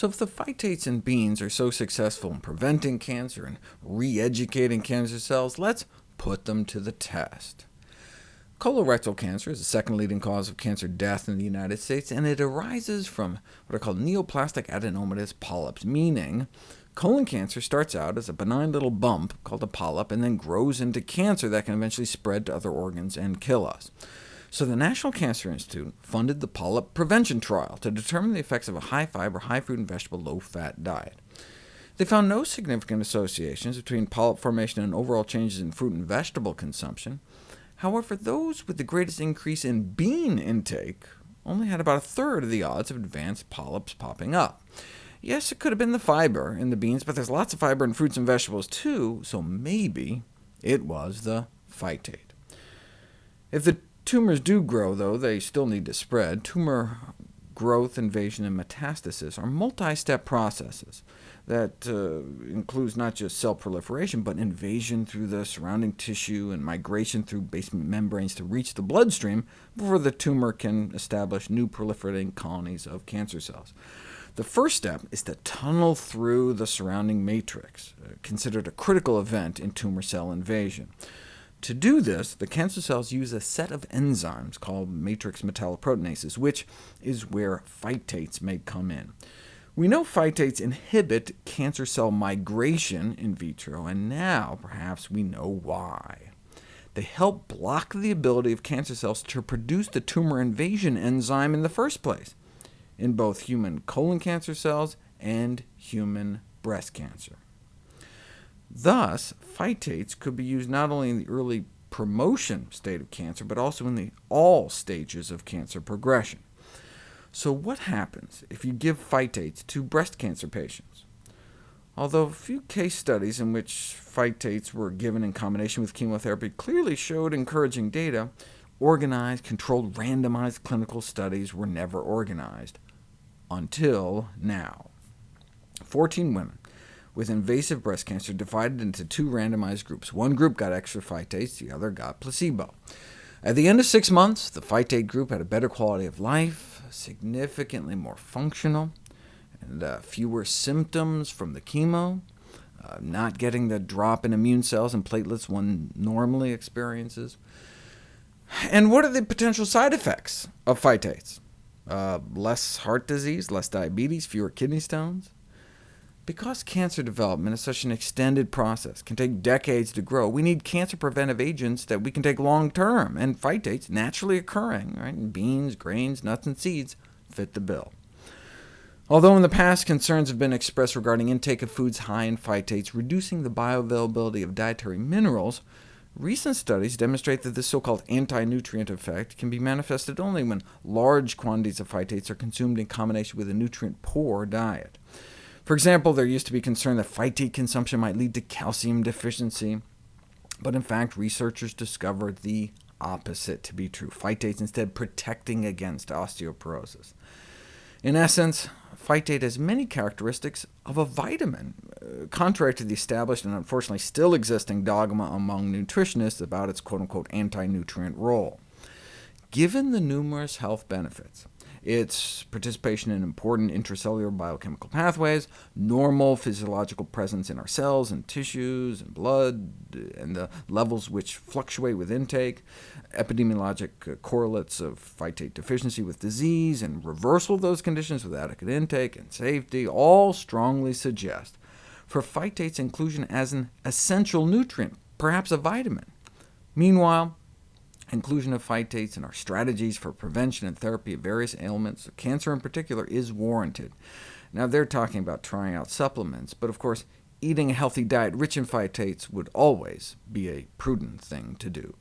So if the phytates in beans are so successful in preventing cancer and re-educating cancer cells, let's put them to the test. Colorectal cancer is the second leading cause of cancer death in the United States, and it arises from what are called neoplastic adenomatous polyps, meaning colon cancer starts out as a benign little bump called a polyp, and then grows into cancer that can eventually spread to other organs and kill us. So the National Cancer Institute funded the polyp prevention trial to determine the effects of a high-fiber, high-fruit and vegetable, low-fat diet. They found no significant associations between polyp formation and overall changes in fruit and vegetable consumption, However, those with the greatest increase in bean intake only had about a third of the odds of advanced polyps popping up. Yes, it could have been the fiber in the beans, but there's lots of fiber in fruits and vegetables too, so maybe it was the phytate. If the tumors do grow, though, they still need to spread. Tumor growth, invasion, and metastasis are multi-step processes that uh, includes not just cell proliferation, but invasion through the surrounding tissue and migration through basement membranes to reach the bloodstream before the tumor can establish new proliferating colonies of cancer cells. The first step is to tunnel through the surrounding matrix, uh, considered a critical event in tumor cell invasion. To do this, the cancer cells use a set of enzymes called matrix metalloproteinases, which is where phytates may come in. We know phytates inhibit cancer cell migration in vitro, and now perhaps we know why. They help block the ability of cancer cells to produce the tumor invasion enzyme in the first place, in both human colon cancer cells and human breast cancer. Thus, phytates could be used not only in the early promotion state of cancer, but also in the all stages of cancer progression. So what happens if you give phytates to breast cancer patients? Although a few case studies in which phytates were given in combination with chemotherapy clearly showed encouraging data, organized, controlled, randomized clinical studies were never organized, until now. 14 women with invasive breast cancer divided into two randomized groups. One group got extra phytates, the other got placebo. At the end of six months, the phytate group had a better quality of life, significantly more functional, and uh, fewer symptoms from the chemo, uh, not getting the drop in immune cells and platelets one normally experiences. And what are the potential side effects of phytates? Uh, less heart disease, less diabetes, fewer kidney stones? Because cancer development is such an extended process, can take decades to grow, we need cancer preventive agents that we can take long-term, and phytates, naturally occurring right, beans, grains, nuts, and seeds, fit the bill. Although in the past concerns have been expressed regarding intake of foods high in phytates reducing the bioavailability of dietary minerals, recent studies demonstrate that this so-called anti-nutrient effect can be manifested only when large quantities of phytates are consumed in combination with a nutrient-poor diet. For example, there used to be concern that phytate consumption might lead to calcium deficiency, but in fact researchers discovered the opposite to be true, phytates instead protecting against osteoporosis. In essence, phytate has many characteristics of a vitamin, uh, contrary to the established and unfortunately still existing dogma among nutritionists about its quote-unquote anti-nutrient role. Given the numerous health benefits, its participation in important intracellular biochemical pathways, normal physiological presence in our cells and tissues and blood, and the levels which fluctuate with intake, epidemiologic correlates of phytate deficiency with disease, and reversal of those conditions with adequate intake and safety, all strongly suggest for phytate's inclusion as an essential nutrient, perhaps a vitamin. Meanwhile, Inclusion of phytates in our strategies for prevention and therapy of various ailments, cancer in particular, is warranted. Now, they're talking about trying out supplements, but of course, eating a healthy diet rich in phytates would always be a prudent thing to do.